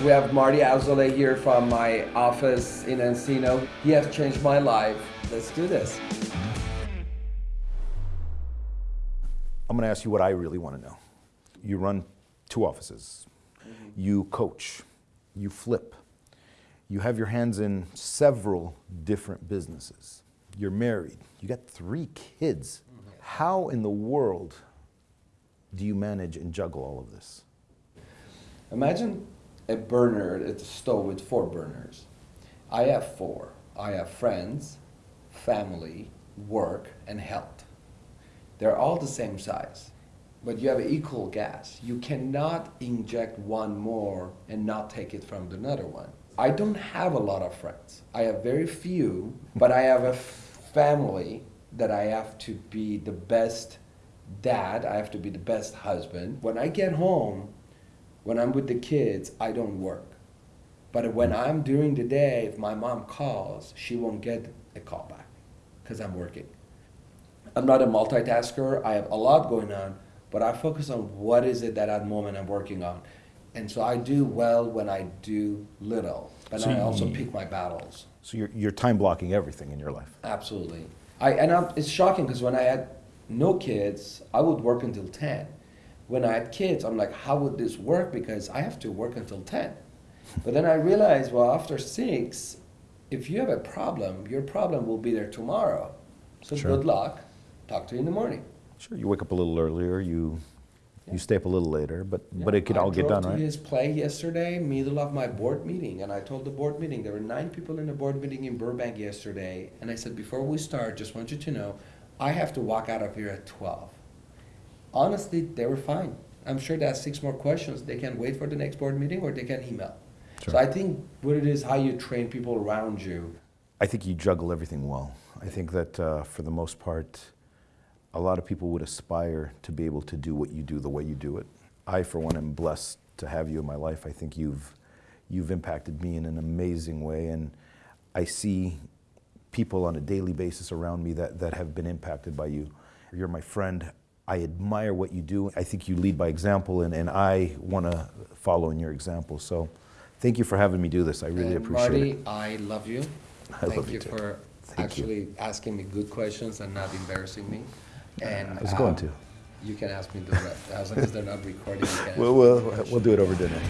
We have Marty Azoulay here from my office in Encino. He has changed my life. Let's do this. I'm going to ask you what I really want to know. You run two offices. Mm-hmm. You coach. You flip. You have your hands in several different businesses. You're married. You got three kids. Mm-hmm. How in the world do you manage and juggle all of this? Imagine a burner at a stove with four burners. I have four. I have friends, family, work, and health. They're all the same size, but you have equal gas. You cannot inject one more and not take it from another one. I don't have a lot of friends. I have very few, but I have a family that I have to be the best dad, I have to be the best husband. When I get home, when I'm with the kids, I don't work. But when mm. I'm during the day, if my mom calls, she won't get a call back because I'm working. I'm not a multitasker. I have a lot going on, but I focus on what is it that at the moment I'm working on. And so I do well when I do little, but So I also pick my battles. So you're, you're time blocking everything in your life. Absolutely. I, and I'm, it's shocking because when I had no kids, I would work until 10. When I had kids, I'm like, how would this work? Because I have to work until 10. But then I realized, well, after six, if you have a problem, your problem will be there tomorrow. So Sure. good luck. Talk to you in the morning. Sure, you wake up a little earlier, you, Yeah. you stay up a little later, but, but it could I all get done, to right? his play yesterday, middle of my board meeting, and I told the board meeting there were nine people in the board meeting in Burbank yesterday, and I said before we start, just want you to know, I have to walk out of here at twelve. Honestly, they were fine. I'm sure they have six more questions. They can wait for the next board meeting or they can email. So I think what it is, how you train people around you. I think you juggle everything well. I think that uh, for the most part, a lot of people would aspire to be able to do what you do the way you do it. I, for one, am blessed to have you in my life. I think you've, you've impacted me in an amazing way, and I see people on a daily basis around me that, that have been impacted by you. You're my friend. I admire what you do. I think you lead by example, and, and I want to follow in your example. So thank you for having me do this. I really And appreciate Marty, it. I love you. I Thank love you you too. for Thank you. actually asking me good questions and not embarrassing me. And I was going um, to. You can ask me the rest, as long as they're not recording. You can ask We'll, me we'll, we'll do it over dinner.